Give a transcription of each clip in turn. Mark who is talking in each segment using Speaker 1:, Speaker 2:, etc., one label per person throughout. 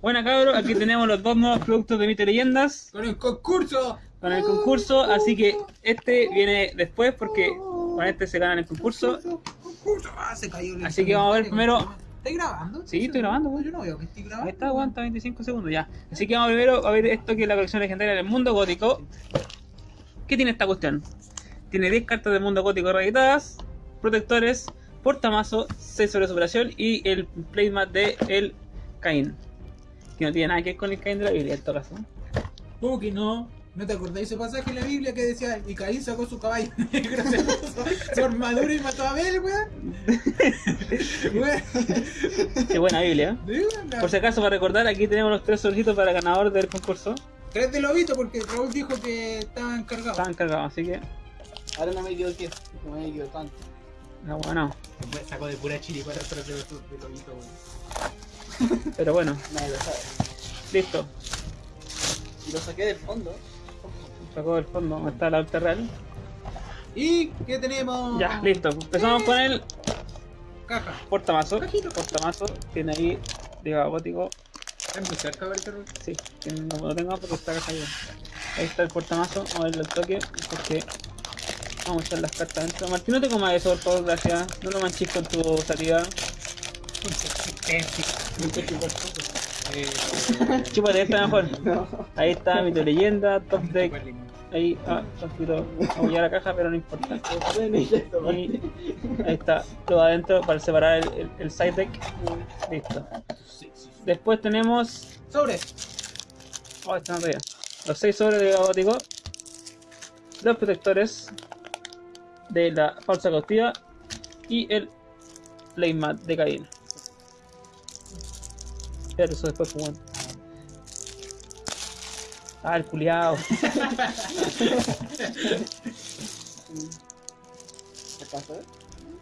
Speaker 1: Bueno, cabros, aquí tenemos los dos nuevos productos de Mito Leyendas
Speaker 2: Con el concurso.
Speaker 1: con el concurso, así que este viene después porque con este se gana el concurso.
Speaker 2: Concurso. Ah, se cayó el
Speaker 1: Así que vamos a ver primero-
Speaker 2: ¿Estás grabando?
Speaker 1: Sí, estoy grabando, güey.
Speaker 2: Yo no veo que estoy
Speaker 1: Ahí
Speaker 2: grabando.
Speaker 1: está, aguanta 25 segundos ya. Así que vamos primero a ver esto que es la colección legendaria del mundo gótico. ¿Qué tiene esta cuestión? Tiene 10 cartas del mundo gótico reeditadas, protectores, portamazo, 6 sobre superación y el playmat de el Caín. Que no tiene nada que ver con el Caín de la Biblia en todo caso.
Speaker 2: ¿Cómo que no? ¿No te acordáis ese pasaje en la Biblia que decía y Caín sacó su caballo negro, se puso su armadura y mató a Abel, weón? Weón.
Speaker 1: Qué buena Biblia. ¿eh? Por si acaso, para recordar, aquí tenemos los tres sobrecitos para ganador del concurso.
Speaker 2: Tres de lobito porque Raúl dijo que estaban cargados.
Speaker 1: Estaban cargados, así que.
Speaker 3: Ahora no me equivoqué, no me equivoqué tanto.
Speaker 1: No, bueno.
Speaker 2: Sacó de pura chili para atrás de, de lobito, weón.
Speaker 1: Pero bueno,
Speaker 3: Nadie lo sabe.
Speaker 1: listo.
Speaker 3: Y lo saqué del fondo.
Speaker 1: Sacó del fondo donde está la alta real.
Speaker 2: ¿Y qué tenemos?
Speaker 1: Ya, listo. Empezamos con el
Speaker 2: Caja.
Speaker 1: portamazo.
Speaker 2: Cajito.
Speaker 1: Portamazo. Tiene ahí, diga, gótico.
Speaker 2: Está muy cerca, ver.
Speaker 1: Sí, no lo tengo porque está arriba. Ahí está el portamazo. Vamos a verle el toque. Porque vamos a echar las cartas dentro. Martín, no te comas eso, por favor, gracias. No lo manches con tu salida.
Speaker 2: Eh,
Speaker 1: Chúpate esta mejor. Ahí está, mi leyenda, top deck. Ahí, ah, un poquito a la caja, pero no importa. Y ahí está, todo adentro para separar el, el- el side deck. Listo. Después tenemos.
Speaker 2: Sobre.
Speaker 1: Oh, está arriba. Los 6 sobres de gótico. Los protectores de la falsa cautiva. Y el playmat de Caín. Pero eso después, pues bueno. Ah, el culiao.
Speaker 3: ¿Qué pasa?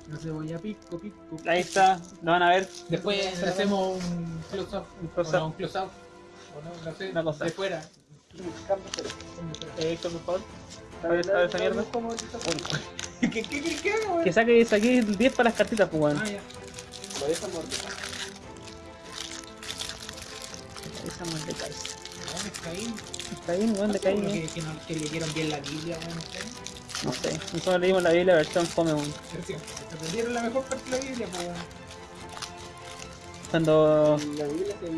Speaker 2: No se voy a pico, pico.
Speaker 1: Ahí está, lo van a ver.
Speaker 2: Después hacemos un close-up.
Speaker 1: Un close-up.
Speaker 2: No, un close-up. O no, no sé.
Speaker 1: Una cosa.
Speaker 2: De fuera.
Speaker 1: Eh, Héctor, por favor. A ver, a ver esa mierda.
Speaker 2: ¿Qué, qué, qué, qué, hago, weón?
Speaker 1: Que saque, saque 10 para las cartitas, pues.
Speaker 2: Ah, ya.
Speaker 3: Lo.
Speaker 1: Esa más de Caín.
Speaker 2: ¿Dónde está ahí?
Speaker 1: Caín, Caín. Eh.
Speaker 2: Que, que, no, que leyeron bien la Biblia, weón.
Speaker 1: No sé, nosotros leímos la Biblia versión fome, weón.
Speaker 2: La mejor parte de la Biblia, pues, weón.
Speaker 1: Cuando
Speaker 3: La Biblia se, se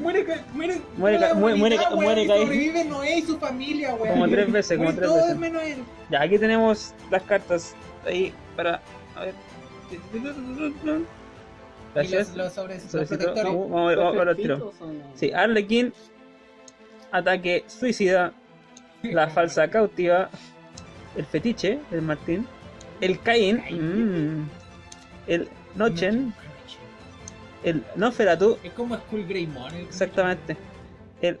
Speaker 2: Muere, muere,
Speaker 1: Muere
Speaker 2: la
Speaker 1: muere- muere muere
Speaker 2: y
Speaker 1: Caín.
Speaker 2: Sobrevive Noé y su familia, weón.
Speaker 1: Como tres veces, como tres veces.
Speaker 2: menos él.
Speaker 1: Ya, aquí tenemos las cartas ahí para. A ver. Flashes. Uh, sí, Arlequín. Ataque suicida. La falsa cautiva. El fetiche, el Martín. El Caín. Mm, el Nochen. El Noferatu.
Speaker 2: Es como Greymon.
Speaker 1: Exactamente. El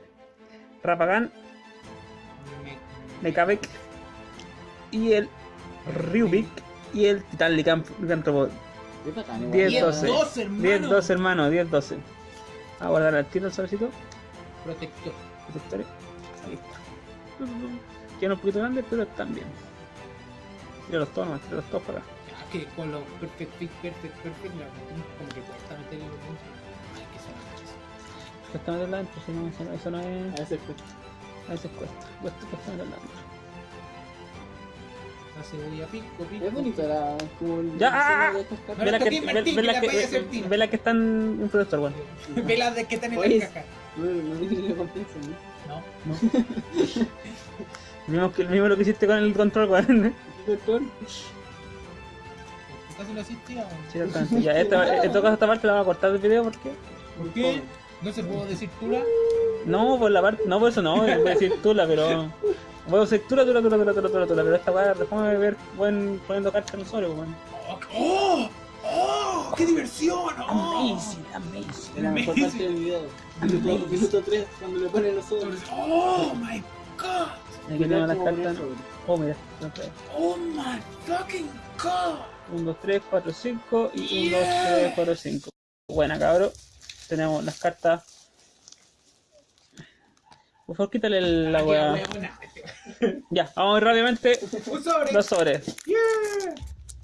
Speaker 2: Rapagan.
Speaker 1: Mekabek. Y el Ryubik. Y el Titán
Speaker 2: Licantropo
Speaker 1: 10-12.
Speaker 2: 10-12, hermano.
Speaker 1: 10-12. A guardar al tiro el sobrecito.
Speaker 2: Protector.
Speaker 1: Protectores. Ahí está. Quedan un poquito grandes, pero están bien. Tíralos todos, nomás, tíralos todos para acá.
Speaker 2: Es que con los perfect fit, perfect, perfect, la metimos como que cuesta meterlo dentro. Ay, que se la
Speaker 1: Cuesta meterla dentro, si no, eso no es.
Speaker 3: A veces cuesta.
Speaker 1: A veces cuesta. Cuesta, cuesta meterla dentro.
Speaker 2: La cebolla pico, pico.
Speaker 3: Es bonito la como el
Speaker 1: Ya, ah,
Speaker 3: cartas.
Speaker 2: No,
Speaker 1: Ve las que, ve- ve
Speaker 2: que
Speaker 1: las
Speaker 2: la
Speaker 1: que, ve- ve las que están en protector, bueno.
Speaker 2: Velas de que están en
Speaker 3: Oye,
Speaker 2: la caja.
Speaker 3: No, no tiene recompensa, ¿no?
Speaker 2: No.
Speaker 1: El mismo, que- el mismo lo que hiciste con el control, weón.
Speaker 3: Doctor,
Speaker 2: Casi lo asistía.
Speaker 1: Sí. Ya, esta, en todo caso, esta parte la vamos a cortar del video porque.
Speaker 2: ¿Por qué? No se puedo decir tula.
Speaker 1: No, por la parte. No, por eso no, voy a decir tula, pero. Voy a decir tula, tula, tula, tula, tula, tula, tula, pero esta weá, déjame ver buen poniendo cartas en sobre, weón.
Speaker 2: ¡Oh! ¡Oh! ¡Oh! ¡Qué diversión! ¡Oh!
Speaker 1: amazing.
Speaker 3: es la mejor
Speaker 2: Me-
Speaker 3: parte del video. Minuto, minuto 3, cuando le ponen los sobres.
Speaker 2: ¡Oh my god!
Speaker 1: Aquí tenemos las cartas. Oh, mira.
Speaker 2: ¡Oh my fucking god!
Speaker 1: 1, 2, 3, 4, 5 y 1, 2,
Speaker 2: Yeah.
Speaker 1: 3, 4, 5. Buena, cabro. Tenemos las cartas. Por favor, quítale el- la
Speaker 2: Aquí,
Speaker 1: weá. Ya, vamos a ver rápidamente
Speaker 2: Un sobre.
Speaker 1: los sobres.
Speaker 2: Yeah.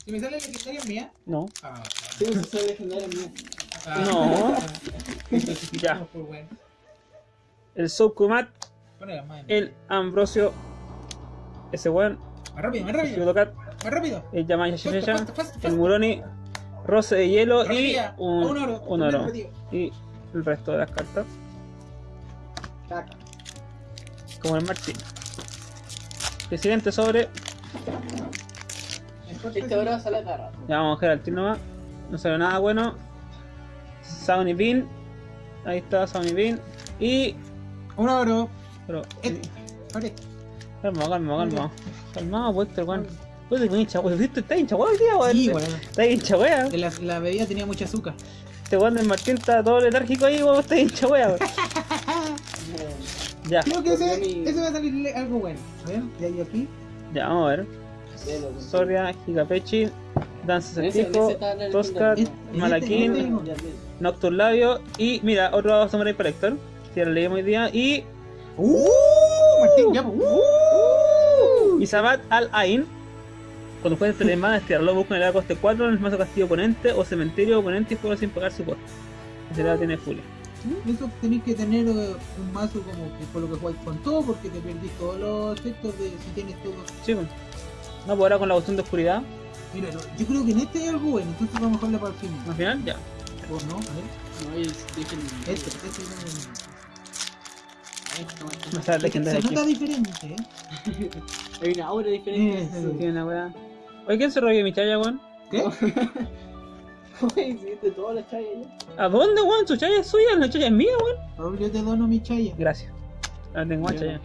Speaker 2: ¿Y me sale la legendaria mía?
Speaker 1: No,
Speaker 2: Ah,
Speaker 3: Sí, eso es legendario mío.
Speaker 2: Ah,
Speaker 1: No. Ya. El Soukumat, el Ambrosio, ese weón,
Speaker 2: Más rápido, más
Speaker 1: el
Speaker 2: rápido.
Speaker 1: Shigotokat,
Speaker 2: Más rápido.
Speaker 1: el Yamaya
Speaker 2: Faster,
Speaker 1: Shishesha,
Speaker 2: faster, faster,
Speaker 1: el. Muroni, Roce de Hielo y
Speaker 2: Rapidilla.
Speaker 1: un,
Speaker 2: Un oro.
Speaker 1: un oro. Y el resto de las cartas,
Speaker 3: Caca.
Speaker 1: Como el Martín. El siguiente sobre,
Speaker 3: Este ahora sale
Speaker 1: ya vamos a coger al tiro nomás, no salió nada bueno. Sony Bean, ahí está Sony Bean. Y.
Speaker 2: Un oro.
Speaker 1: Pero.
Speaker 2: Eh. Abre.
Speaker 1: Calma, calma, calma. Calma, pues, este weón. Pues te hincha, weón. ¿Viste? Está hincha, weón, tío, weón.
Speaker 2: Sí, weón.
Speaker 1: Está hincha, weón.
Speaker 2: La, la bebida tenía mucha azúcar.
Speaker 1: Este weón del Martín está todo letárgico ahí, weón. Está hincha, weón. Ya,
Speaker 2: Creo que ese,
Speaker 3: mi-
Speaker 2: ese va a salir algo bueno. A ver, ya aquí.
Speaker 1: ya, vamos a ver. Soria, Gigapechi, Danza Certijo, Toscar.
Speaker 2: Este-
Speaker 1: Malaquín,
Speaker 2: este-
Speaker 3: Ya, velo.
Speaker 1: Nocturne Labio y mira, otro Samurai Collector. Que ya lo leímos hoy día. Y.
Speaker 2: ¡Uh! Martín, ya. ¡Uh!
Speaker 1: Isabat Al Ain. Cuando juegues este mana, estirarlo, busca en el coste 4 en el mazo castillo oponente o cementerio oponente y juega sin pagar su coste. Ese lado tiene
Speaker 2: Eso tenéis que tener eh, un mazo como que por lo que jugáis con todo, porque te perdís todos los efectos de si tienes todo.
Speaker 1: Sí, pues. No, pues ahora con la cuestión de oscuridad,
Speaker 2: Mira, yo creo que en este hay algo bueno, entonces vamos a dejarle para el final.
Speaker 1: al final ya.
Speaker 2: ¿O no? A ver.
Speaker 3: No, es dejen-
Speaker 2: Este, este es el-
Speaker 3: Esto, esto.
Speaker 1: No está
Speaker 2: Se nota
Speaker 1: aquí.
Speaker 2: diferente, ¿eh?
Speaker 3: Hay una aura diferente.
Speaker 2: Eh,
Speaker 1: Sí, Tiene una. Oye, ¿quién se robó mi chaya, weón?
Speaker 2: ¿Qué?
Speaker 3: Hiciste toda la chaya ya.
Speaker 1: ¿A dónde, weón? ¿Su chaya es suya? ¿La chaya es mía, weón?
Speaker 2: Raúl, yo te dono mi chaya.
Speaker 1: Gracias. Ahora tengo más
Speaker 3: Ya.
Speaker 1: chaya.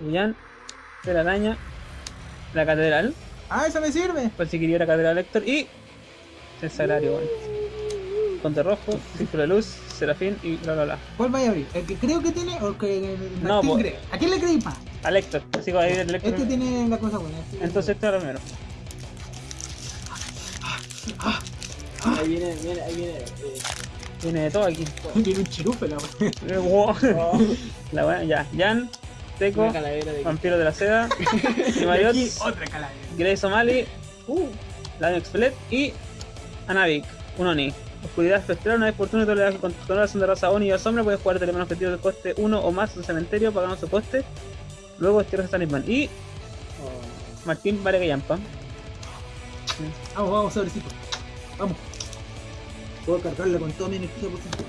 Speaker 1: Bullán, la araña, la catedral,
Speaker 2: Ah, eso me sirve.
Speaker 1: por si quería la catedral Héctor y el sagrario, weón. Conte rojo, círculo de luz, serafín y bla bla bla.
Speaker 2: ¿Cuál vaya a abrir? ¿El que creo que tiene o el que
Speaker 1: No,
Speaker 2: Martín
Speaker 1: pues-
Speaker 2: cree? ¿A quién le creí más?
Speaker 1: Al Héctor, así que va a ir el Héctor.
Speaker 2: Este tiene la cosa buena. este-
Speaker 1: Entonces este era primero.
Speaker 3: Ahí viene, viene, ahí viene. eh,
Speaker 1: Viene de todo aquí.
Speaker 2: Tiene un chirufe la
Speaker 3: oh,
Speaker 1: La weá, ya. Jan, Teco,
Speaker 3: de
Speaker 1: Vampiro de la Seda,
Speaker 2: Y
Speaker 1: Mariots,
Speaker 2: aquí otra calavera.
Speaker 1: Grey Somali, uh, Lion Expelet y Anavik, un Oni. Oscuridad espectral, una vez por turno, toda la controlación de raza Oni o sombra, puedes jugar elementos objetivos de coste 1 o más en cementerio pagando su coste. Luego estiras a Talisman. Y
Speaker 3: oh,
Speaker 1: Martín Varega Yampa.
Speaker 2: Vamos, vamos, sobrecito. Vamos. Puedo cargarla con toda mi energía posible.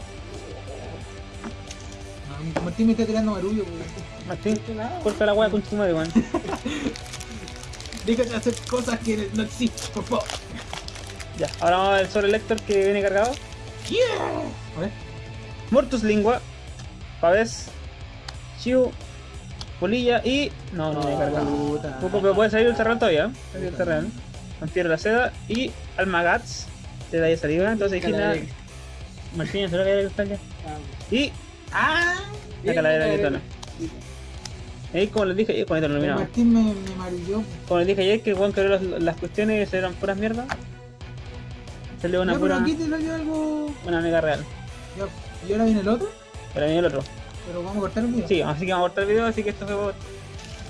Speaker 2: Ah, Martín me está tirando marullo, weón.
Speaker 1: Martín, corta la weá con tu madre, weón.
Speaker 2: Déjate hacer cosas que no existen, por favor.
Speaker 1: Ya, ahora vamos a ver sobre el Lector que viene cargado.
Speaker 2: A ver.
Speaker 1: Mortus Lingua, Pavés, Chiu, Polilla y. No, no viene cargado. Pupo, pero puede salir el terreno todavía. ¿eh? Salir el terreno. De la seda y Almagats de la saliva. Entonces aquí nada.
Speaker 3: calavera.
Speaker 1: Martín, se lo que hay ya.
Speaker 3: Ah,
Speaker 1: Y
Speaker 2: Ah,
Speaker 1: la calavera de Gritona. Ahí como les dije, con esto lo.
Speaker 2: Martín me, me marulló.
Speaker 1: Como les dije ayer que el weón creó las, las cuestiones eran puras mierdas. Salió una
Speaker 2: pero
Speaker 1: pura.
Speaker 2: aquí te salió algo.
Speaker 1: Una mega real.
Speaker 2: Y ahora viene el otro,
Speaker 1: Pero viene el otro.
Speaker 2: pero vamos a cortar el video.
Speaker 1: Sí, así que vamos a cortar el video, así que esto fue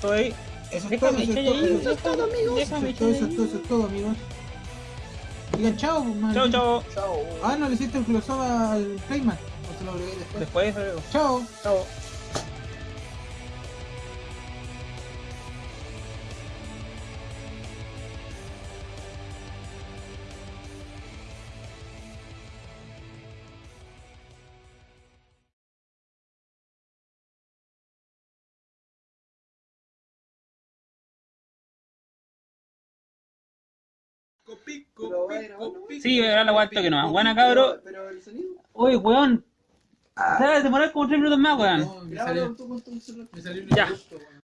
Speaker 1: todo ahí.
Speaker 2: Eso es todo, eso es todo,
Speaker 1: amigos.
Speaker 2: Eso es todo, eso es todo, amigos. Digan chao, pues, man.
Speaker 1: Chao, chao.
Speaker 3: Chao.
Speaker 2: Ah, no le hiciste el close-up al Playman. O se lo agregué después.
Speaker 1: Después, luego.
Speaker 2: Chao.
Speaker 1: Chao.
Speaker 3: Bueno.
Speaker 1: Sí, ahora la guardo que no. Buena cabro.
Speaker 3: Pero el sonido.
Speaker 1: Oye, weón. Se va a demorar como 3 minutos más, weón.
Speaker 2: No, me salió, me
Speaker 1: Ya.
Speaker 2: gusto, weón.